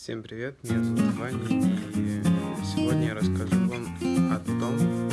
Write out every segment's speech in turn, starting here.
Всем привет, меня зовут Ваня, и сегодня я расскажу вам о том,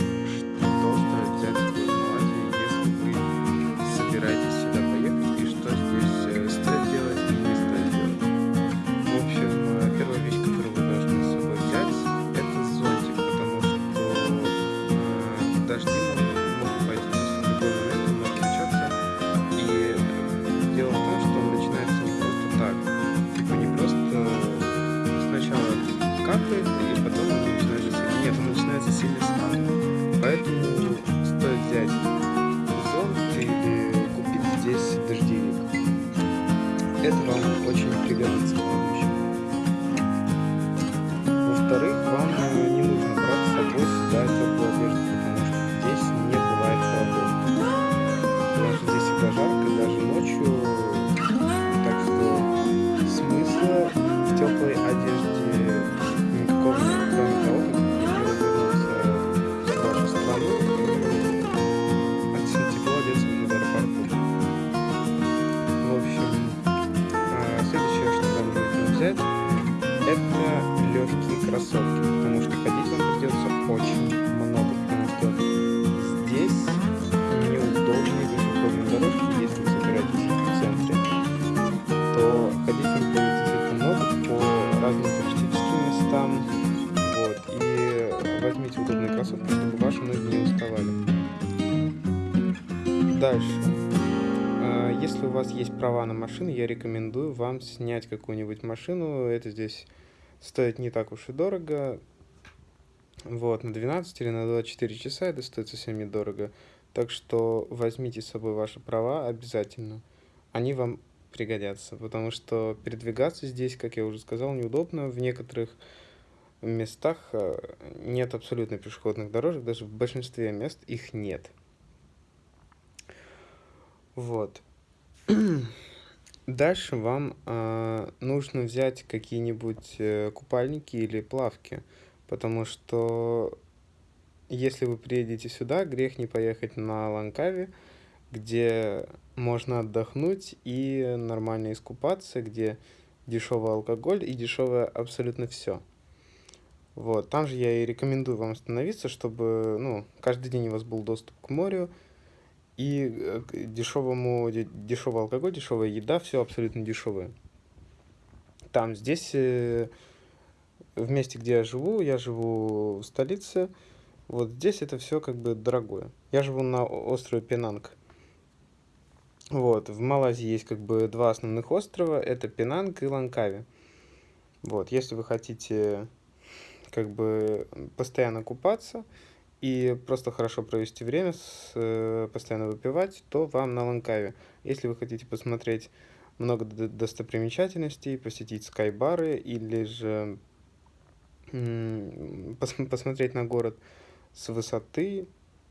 это легкие кроссовки, потому что ходить вам придется очень много, потому что здесь неудобные пешеходные дорожки, если вы собираетесь в центре, то ходить вам придется действительно много по разным туристическим местам. Вот, и возьмите удобные кроссовки, чтобы ваши ноги не уставали. Дальше. Если у вас есть права на машину, я рекомендую вам снять какую-нибудь машину. Это здесь стоит не так уж и дорого. Вот, на 12 или на 24 часа это стоит совсем недорого. Так что возьмите с собой ваши права обязательно. Они вам пригодятся, потому что передвигаться здесь, как я уже сказал, неудобно. В некоторых местах э, нет абсолютно пешеходных дорожек, даже в большинстве мест их нет. Вот. Дальше вам э, нужно взять какие-нибудь э, купальники или плавки, потому что если вы приедете сюда, грех не поехать на Ланкави, где можно отдохнуть и нормально искупаться, где дешевый алкоголь и дешевое абсолютно все. Вот, там же я и рекомендую вам остановиться, чтобы, ну, каждый день у вас был доступ к морю, и э, дешевому, де- дешевый алкоголь, дешевая еда, все абсолютно дешевое. Там, здесь, э, в месте, где я живу, я живу в столице, вот здесь это все как бы дорогое. Я живу на острове Пенанг. Вот, в Малайзии есть как бы два основных острова, это Пенанг и Ланкави. Вот, если вы хотите как бы постоянно купаться и просто хорошо провести время, с, э, постоянно выпивать, то вам на Ланкаве. Если вы хотите посмотреть много достопримечательностей, посетить скайбары или же пос- посмотреть на город с высоты,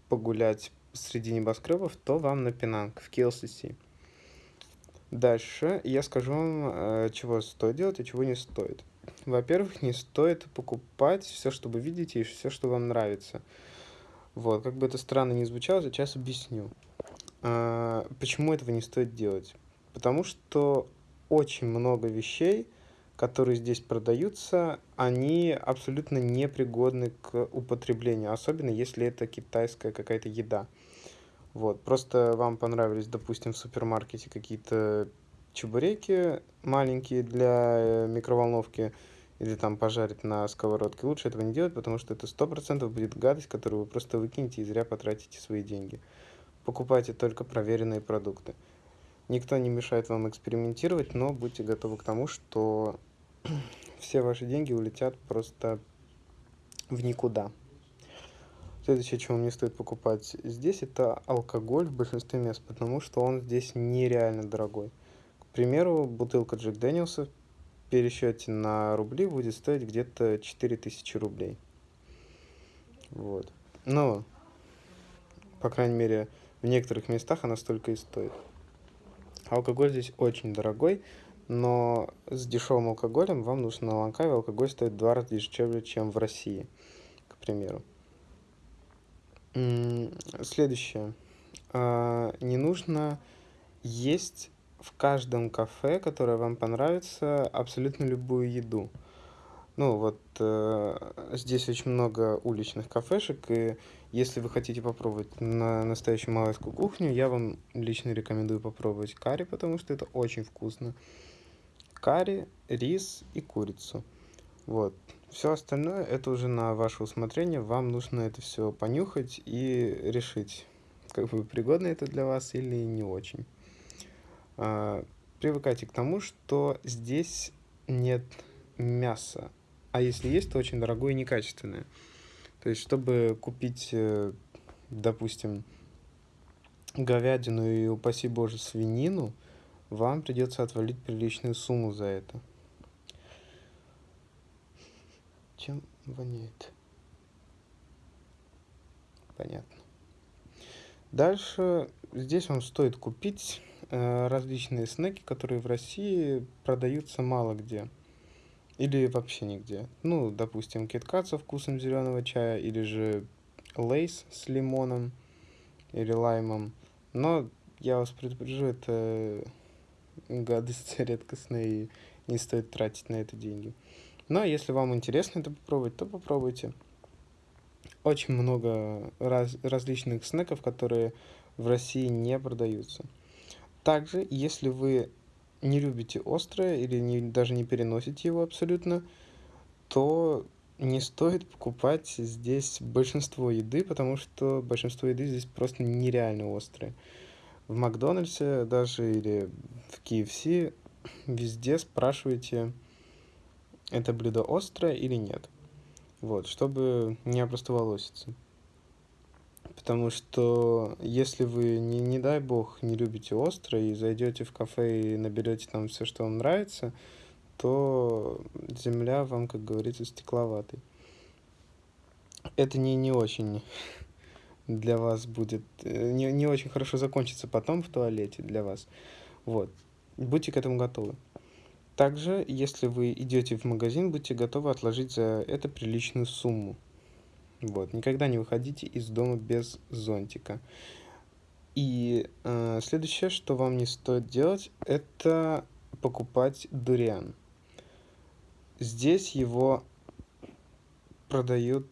погулять среди небоскребов, то вам на Пенанг, в KLCC. Дальше я скажу вам, э, чего стоит делать и чего не стоит. Во-первых, не стоит покупать все, что вы видите, и все, что вам нравится. Вот, как бы это странно ни звучало, сейчас объясню. А, Почему этого не стоит делать? Потому что очень много вещей, которые здесь продаются, они абсолютно непригодны к употреблению, особенно если это китайская какая-то еда. Вот, просто вам понравились, допустим, в супермаркете какие-то чебуреки маленькие для э, микроволновки или там пожарить на сковородке. Лучше этого не делать, потому что это сто процентов будет гадость, которую вы просто выкинете и зря потратите свои деньги. Покупайте только проверенные продукты. Никто не мешает вам экспериментировать, но будьте готовы к тому, что все ваши деньги улетят просто в никуда. Следующее, чего вам не стоит покупать здесь, это алкоголь в большинстве мест, потому что он здесь нереально дорогой. К примеру, бутылка Джек Дэниелса пересчете на рубли будет стоить где-то 4000 рублей. Вот. Но, по крайней мере, в некоторых местах она столько и стоит. Алкоголь здесь очень дорогой, но с дешевым алкоголем вам нужно на Ланкаве алкоголь стоит в два раза дешевле, чем в России, к примеру. Следующее. А, Не нужно есть в каждом кафе, которое вам понравится, абсолютно любую еду. Ну, вот э, здесь очень много уличных кафешек, и если вы хотите попробовать на настоящую малайскую кухню, я вам лично рекомендую попробовать карри, потому что это очень вкусно. Карри, рис и курицу. Вот. Все остальное это уже на ваше усмотрение. Вам нужно это все понюхать и решить, как бы пригодно это для вас или не очень. А, привыкайте к тому, что здесь нет мяса а если есть, то очень дорогое и некачественное. То есть, чтобы купить, э, допустим, говядину и, упаси боже, свинину, вам придется отвалить приличную сумму за это. Чем воняет? Понятно. Дальше здесь вам стоит купить различные снеки, которые в России продаются мало где. Или вообще нигде. Ну, допустим, киткат со вкусом зеленого чая, или же лейс с лимоном или лаймом. Но я вас предупрежу, это гадость редкостная и не стоит тратить на это деньги. Но если вам интересно это попробовать, то попробуйте. Очень много раз, различных снеков, которые в России не продаются. Также, если вы не любите острое или не, даже не переносите его абсолютно, то не стоит покупать здесь большинство еды, потому что большинство еды здесь просто нереально острое. В Макдональдсе даже или в KFC везде спрашивайте, это блюдо острое или нет. Вот, чтобы не опростоволоситься. Потому что если вы, не, не дай бог, не любите остро и зайдете в кафе и наберете там все, что вам нравится, то земля вам, как говорится, стекловатой. Это не, не очень для вас будет, э, не, не очень хорошо закончится потом в туалете для вас. Вот. Будьте к этому готовы. Также, если вы идете в магазин, будьте готовы отложить за это приличную сумму. Вот, никогда не выходите из дома без зонтика. И э, следующее, что вам не стоит делать, это покупать дуриан. Здесь его продают,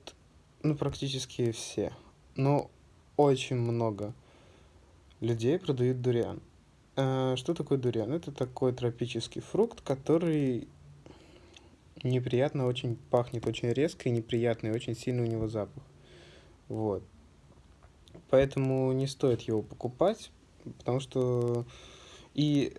ну, практически все. Но очень много людей продают дуриан. Э, что такое дуриан? Это такой тропический фрукт, который неприятно очень пахнет, очень резко и неприятно, и очень сильный у него запах. Вот. Поэтому не стоит его покупать, потому что... И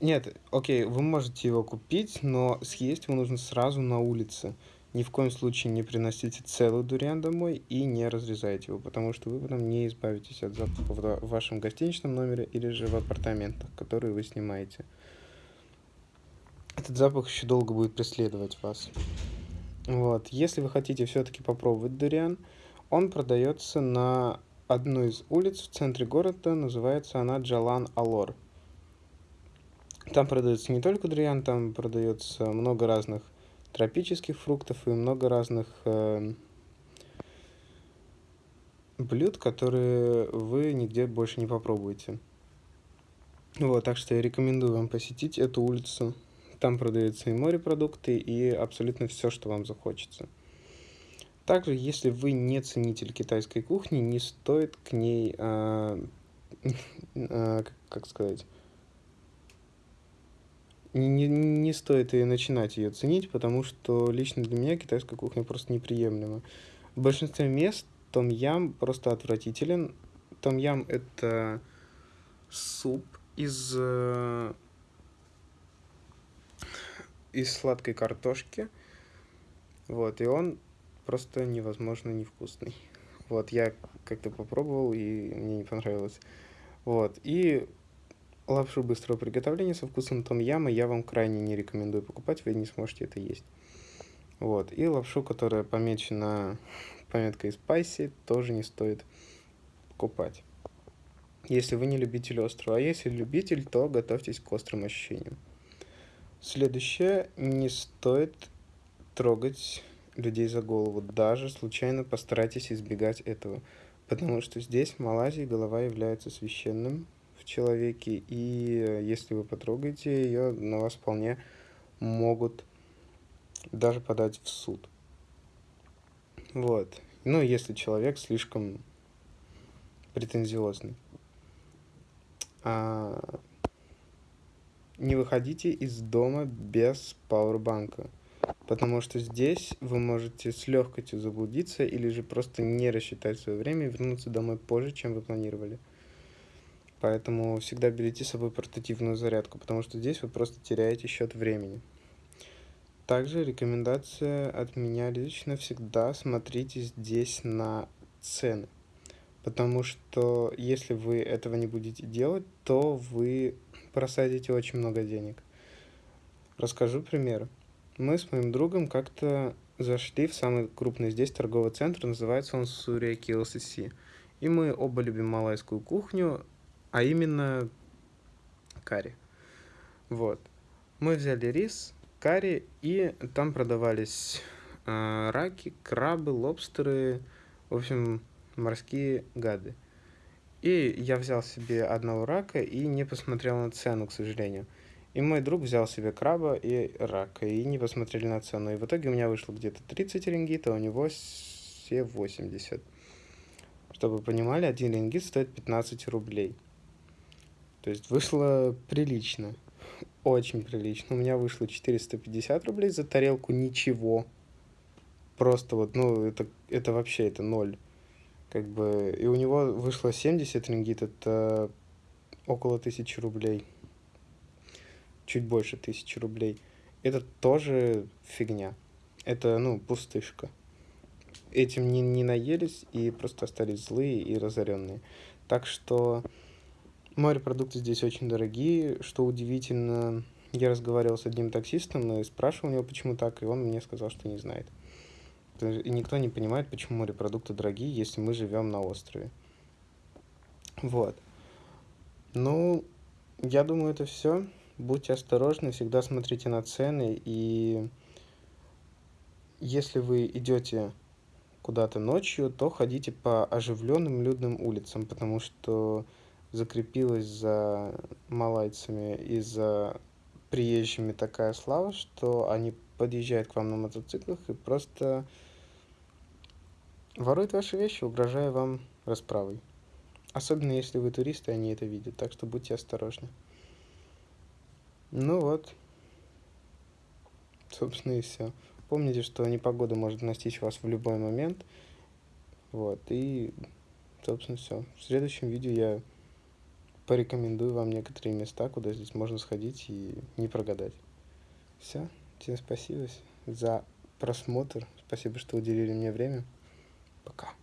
нет, окей, вы можете его купить, но съесть его нужно сразу на улице. Ни в коем случае не приносите целый дуриан домой и не разрезайте его, потому что вы потом не избавитесь от запаха в вашем гостиничном номере или же в апартаментах, которые вы снимаете этот запах еще долго будет преследовать вас. Вот. Если вы хотите все-таки попробовать дуриан, он продается на одной из улиц в центре города, называется она Джалан Алор. Там продается не только дуриан, там продается много разных тропических фруктов и много разных э, блюд, которые вы нигде больше не попробуете. Вот, так что я рекомендую вам посетить эту улицу. Там продаются и морепродукты, и абсолютно все, что вам захочется. Также, если вы не ценитель китайской кухни, не стоит к ней, э, э, как сказать, не, не стоит и начинать ее ценить, потому что лично для меня китайская кухня просто неприемлема. В большинстве мест том ям просто отвратителен. Том ям это суп из э, из сладкой картошки. Вот, и он просто невозможно невкусный. Вот, я как-то попробовал, и мне не понравилось. Вот, и лапшу быстрого приготовления со вкусом том яма я вам крайне не рекомендую покупать, вы не сможете это есть. Вот, и лапшу, которая помечена пометкой spicy, тоже не стоит покупать. Если вы не любитель острова, а если любитель, то готовьтесь к острым ощущениям. Следующее, не стоит трогать людей за голову. Даже случайно постарайтесь избегать этого. Потому что здесь, в Малайзии, голова является священным в человеке. И э, если вы потрогаете ее, на вас вполне могут даже подать в суд. Вот. Ну, если человек слишком претензиозный. А... Не выходите из дома без пауэрбанка, потому что здесь вы можете с легкостью заблудиться или же просто не рассчитать свое время и вернуться домой позже, чем вы планировали. Поэтому всегда берите с собой портативную зарядку, потому что здесь вы просто теряете счет времени. Также рекомендация от меня лично всегда смотрите здесь на цены. Потому что если вы этого не будете делать, то вы просадите очень много денег. Расскажу пример. Мы с моим другом как-то зашли в самый крупный здесь торговый центр, называется он Сурия KLCC. И мы оба любим малайскую кухню, а именно карри. Вот. Мы взяли рис, карри, и там продавались э, раки, крабы, лобстеры, в общем, морские гады. И я взял себе одного рака и не посмотрел на цену, к сожалению. И мой друг взял себе краба и рака, и не посмотрели на цену. И в итоге у меня вышло где-то 30 рингит, а у него все 80. Чтобы вы понимали, один рингит стоит 15 рублей. То есть вышло прилично. Очень прилично. У меня вышло 450 рублей за тарелку, ничего. Просто вот, ну, это, это вообще, это ноль. Как бы, и у него вышло 70 рингит, это около тысячи рублей. Чуть больше тысячи рублей. Это тоже фигня. Это, ну, пустышка. Этим не, не наелись и просто остались злые и разоренные. Так что Морепродукты здесь очень дорогие, что удивительно. Я разговаривал с одним таксистом и спрашивал у него, почему так, и он мне сказал, что не знает. И никто не понимает, почему морепродукты дорогие, если мы живем на острове. Вот. Ну, я думаю, это все. Будьте осторожны, всегда смотрите на цены. И если вы идете куда-то ночью, то ходите по оживленным людным улицам, потому что закрепилась за малайцами и за приезжими такая слава, что они подъезжают к вам на мотоциклах и просто воруют ваши вещи, угрожая вам расправой. Особенно если вы туристы, они это видят, так что будьте осторожны. Ну вот, собственно и все. Помните, что непогода может настичь вас в любой момент. Вот, и, собственно, все. В следующем видео я порекомендую вам некоторые места, куда здесь можно сходить и не прогадать. Все. Всем спасибо за просмотр. Спасибо, что уделили мне время. Пока.